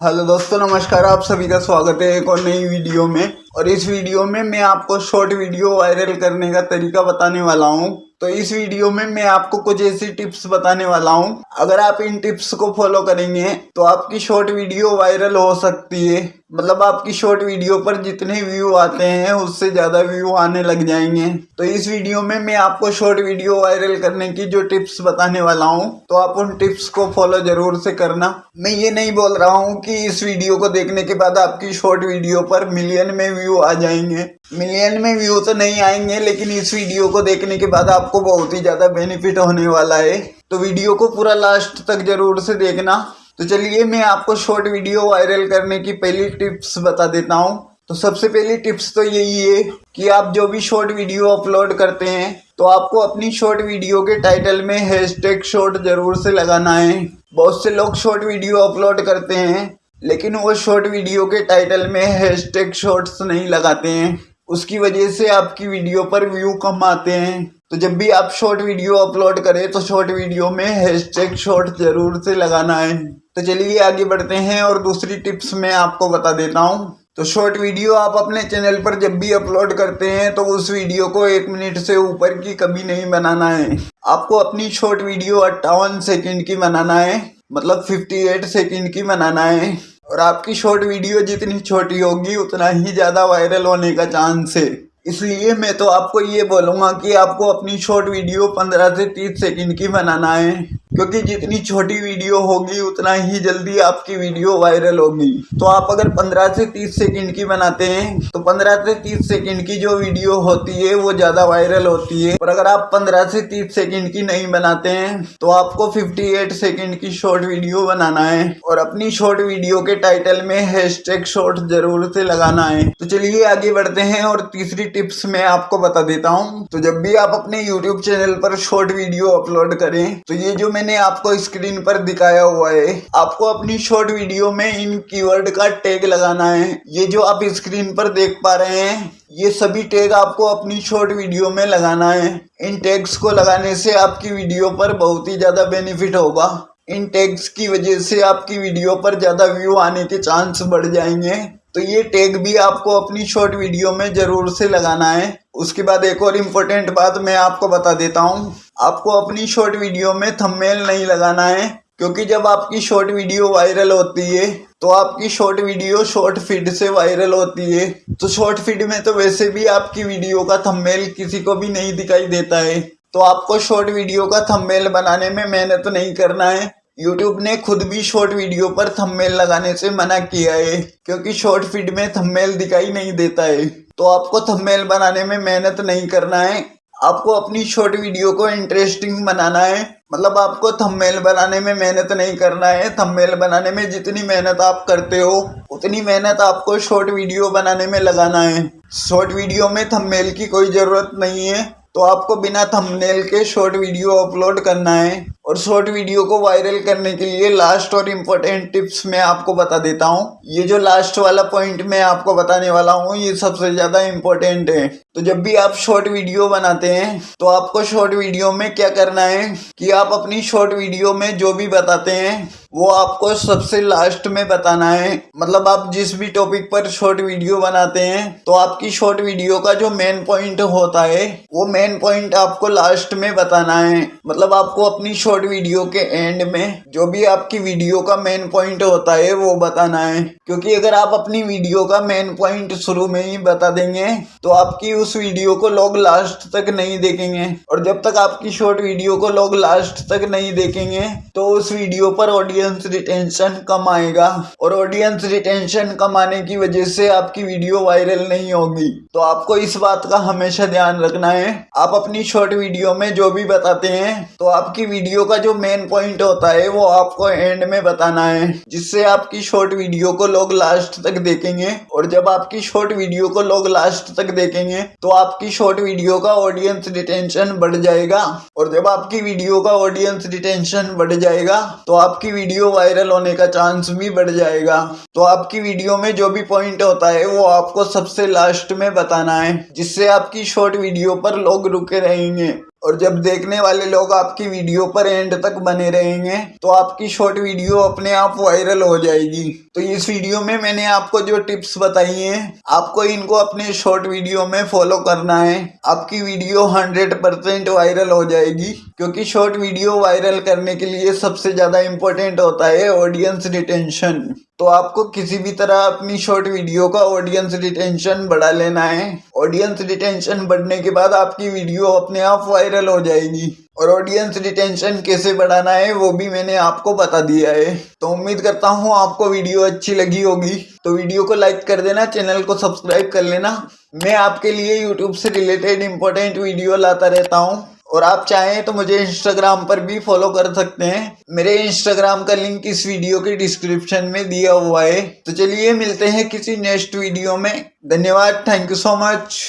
Hello दोस्तों, नमस्कार, आप सभी का स्वागत है एक और नई वीडियो में। और इस वीडियो में मैं आपको शॉर्ट वीडियो वायरल करने का तरीका बताने वाला हूँ। तो इस वीडियो में मैं आपको कुछ ऐसी टिप्स बताने वाला हूँ। अगर आप इन टिप्स को फॉलो करेंगे तो आपकी शॉर्ट वीडियो वायरल हो सकती है। मतलब आपकी शॉर्ट वीडियो पर जितने व्यू आते हैं, उससे ज़्यादा व्यू आने लग जाएँगे। तो इस वीडियो में मैं आपको शॉर्ट वीडियो वायरल करने की जो टिप्स बताने वाला हूँ तो आप उन टिप्स को फॉलो ज़रूर से करना। मैं ये नहीं बोल रहा हूँ कि इस वीडियो को देखने के बाद आपकी शॉर्ट वीडियो पर मिलियन में व्यू आ जाएँगे। मिलियन में व्यू तो नहीं आएँगे, लेकिन इस वीडियो को देखने के बाद आपको बहुत ही ज़्यादा बेनिफिट होने वाला है। तो वीडियो को पूरा लास्ट तक ज़रूर से देखना। तो चलिए मैं आपको शॉर्ट वीडियो वायरल करने की पहली टिप्स बता देता हूँ। तो सबसे पहली टिप्स तो यही है कि आप जो भी शॉर्ट वीडियो अपलोड करते हैं तो आपको अपनी शॉर्ट वीडियो के टाइटल में हैशटैग शॉर्ट ज़रूर से लगाना है। बहुत से लोग शॉर्ट वीडियो अपलोड करते हैं, लेकिन वो शॉर्ट वीडियो के टाइटल में हैशटैग शॉर्ट्स नहीं लगाते हैं। उसकी वजह से आपकी वीडियो पर व्यू कम आते हैं। तो जब भी आप शॉर्ट वीडियो अपलोड करें तो शॉर्ट वीडियो में हैशटैग शॉर्ट ज़रूर से लगाना है। तो चलिए आगे बढ़ते हैं और दूसरी टिप्स मैं आपको बता देता हूँ। तो शॉर्ट वीडियो आप अपने चैनल पर जब भी अपलोड करते हैं तो उस वीडियो को एक मिनट से ऊपर की कभी नहीं बनाना है। आपको अपनी शॉर्ट वीडियो अट्ठावन सेकंड की बनाना है मतलब 58 सेकंड की बनाना है। और आपकी शॉर्ट वीडियो जितनी छोटी होगी, उतना ही ज़्यादा वायरल होने का चांस है। इसलिए मैं तो आपको ये बोलूँगा कि आपको अपनी शॉर्ट वीडियो 15 से 30 सेकंड की बनाना है। क्योंकि जितनी छोटी वीडियो होगी, उतना ही जल्दी आपकी वीडियो वायरल होगी। तो आप अगर 15 से 30 सेकंड की बनाते हैं तो 15 से 30 सेकंड की जो वीडियो होती है, वो ज़्यादा वायरल होती है। और अगर आप 15 से 30 सेकंड की नहीं बनाते हैं तो आपको 58 सेकंड की शॉर्ट वीडियो बनाना है। और अपनी शॉर्ट वीडियो के टाइटल में हैशटैग शॉर्ट ज़रूर से लगाना है। तो चलिए आगे बढ़ते हैं और तीसरी टिप्स मैं आपको बता देता हूँ। तो जब भी आप अपने यूट्यूब चैनल पर शॉर्ट वीडियो अपलोड करें तो ये जो मैंने आपको स्क्रीन पर दिखाया हुआ है। आपको अपनी शॉर्ट वीडियो में इन कीवर्ड का टैग लगाना है। ये जो आप स्क्रीन पर देख पा रहे हैं, ये सभी टैग आपको अपनी शॉर्ट वीडियो में लगाना है। इन टैग्स को लगाने से आपकी वीडियो पर बहुत ही ज़्यादा बेनिफिट होगा। इन टैग्स की वजह से आपकी वीडियो पर ज़्यादा व्यू आने के चांस बढ़ जाएँगे। तो ये टैग भी आपको अपनी शॉर्ट वीडियो में ज़रूर से लगाना है। उसके बाद एक और इम्पोर्टेंट बात मैं आपको बता देता हूँ। आपको अपनी शॉर्ट वीडियो में थंबनेल नहीं लगाना है, क्योंकि जब आपकी शॉर्ट वीडियो वायरल होती है तो आपकी शॉर्ट वीडियो शॉर्ट फ़ीड से वायरल होती है। तो शॉर्ट फ़ीड में तो वैसे भी आपकी वीडियो का थंबनेल किसी को भी नहीं दिखाई देता है। तो आपको शॉर्ट वीडियो का थंबनेल बनाने में मेहनत तो नहीं करना है। यूट्यूब ने खुद भी शॉर्ट वीडियो पर थंबनेल लगाने से मना किया है, क्योंकि शॉर्ट फ़ीड में थंबनेल दिखाई नहीं देता है। तो आपको थंबनेल बनाने में मेहनत नहीं करना है, आपको अपनी शॉर्ट वीडियो को इंटरेस्टिंग बनाना है। मतलब आपको थंबनेल बनाने में मेहनत नहीं करना है थंबनेल बनाने में जितनी मेहनत आप करते हो, उतनी मेहनत आपको शॉर्ट वीडियो बनाने में लगाना है। शॉर्ट वीडियो में थंबनेल की कोई ज़रूरत नहीं है तो आपको बिना थंबनेल के शॉर्ट वीडियो अपलोड करना है। और शॉर्ट वीडियो को वायरल करने के लिए लास्ट और इम्पोर्टेंट टिप्स मैं आपको बता देता हूँ। ये जो लास्ट वाला पॉइंट मैं आपको बताने वाला हूँ, ये सबसे ज़्यादा इम्पोर्टेंट है। तो जब भी आप शॉर्ट वीडियो बनाते हैं तो आपको शॉर्ट वीडियो में क्या करना है कि आप अपनी शॉर्ट वीडियो में जो भी बताते हैं, वो आपको सबसे लास्ट में बताना है। मतलब आप जिस भी टॉपिक पर शॉर्ट वीडियो बनाते हैं तो आपकी शॉर्ट वीडियो का जो मेन पॉइंट होता है, वो मेन पॉइंट आपको लास्ट में बताना है। मतलब आपको अपनी शॉर्ट वीडियो के एंड में जो भी आपकी वीडियो का मेन पॉइंट होता है, वो बताना है। क्योंकि अगर आप अपनी वीडियो का मेन पॉइंट शुरू में ही बता देंगे तो आपकी उस वीडियो को लोग लास्ट तक नहीं देखेंगे। और जब तक आपकी शॉर्ट वीडियो को लोग लास्ट तक नहीं देखेंगे तो उस वीडियो पर ऑडियंस रिटेंशन कम आएगा। और ऑडियंस रिटेंशन कम आने की वजह से आपकी वीडियो वायरल नहीं होगी। तो आपको इस बात का हमेशा ध्यान रखना है। आप अपनी शॉर्ट वीडियो में जो भी बताते हैं तो आपकी वीडियो का जो मेन पॉइंट होता है, वो आपको एंड में बताना है, जिससे आपकी शॉर्ट वीडियो को लोग लास्ट तक देखेंगे। और जब आपकी शॉर्ट वीडियो को लोग लास्ट तक देखेंगे तो आपकी शॉर्ट वीडियो का ऑडियंस रिटेंशन बढ़ जाएगा। और जब आपकी वीडियो का ऑडियंस रिटेंशन बढ़ जाएगा तो आपकी वीडियो वायरल होने का चांस भी बढ़ जाएगा। तो आपकी वीडियो में जो भी पॉइंट होता है, वो आपको सबसे लास्ट में बताना है, जिससे आपकी शॉर्ट वीडियो पर लोग रुके रहेंगे। और जब देखने वाले लोग आपकी वीडियो पर एंड तक बने रहेंगे तो आपकी शॉर्ट वीडियो अपने आप वायरल हो जाएगी। तो इस वीडियो में मैंने आपको जो टिप्स बताई हैं, आपको इनको अपने शॉर्ट वीडियो में फॉलो करना है। आपकी वीडियो 100 परसेंट वायरल हो जाएगी, क्योंकि शॉर्ट वीडियो वायरल करने के लिए सबसे ज़्यादा इम्पोर्टेंट होता है ऑडियंस रिटेंशन तो आपको किसी भी तरह अपनी शॉर्ट वीडियो का ऑडियंस रिटेंशन बढ़ा लेना है। ऑडियंस रिटेंशन बढ़ने के बाद आपकी वीडियो अपने आप वायरल हो जाएगी। और ऑडियंस रिटेंशन कैसे बढ़ाना है, वो भी मैंने आपको बता दिया है। तो उम्मीद करता हूँ आपको वीडियो अच्छी लगी होगी। तो वीडियो को लाइक कर देना चैनल को सब्सक्राइब कर लेना। मैं आपके लिए यूट्यूब से रिलेटेड इंपॉर्टेंट वीडियो लाता रहता हूँ। और आप चाहें तो मुझे इंस्टाग्राम पर भी फॉलो कर सकते हैं। मेरे इंस्टाग्राम का लिंक इस वीडियो के डिस्क्रिप्शन में दिया हुआ है। तो चलिए मिलते हैं किसी नेक्स्ट वीडियो में। धन्यवाद थैंक यू सो मच